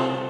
down.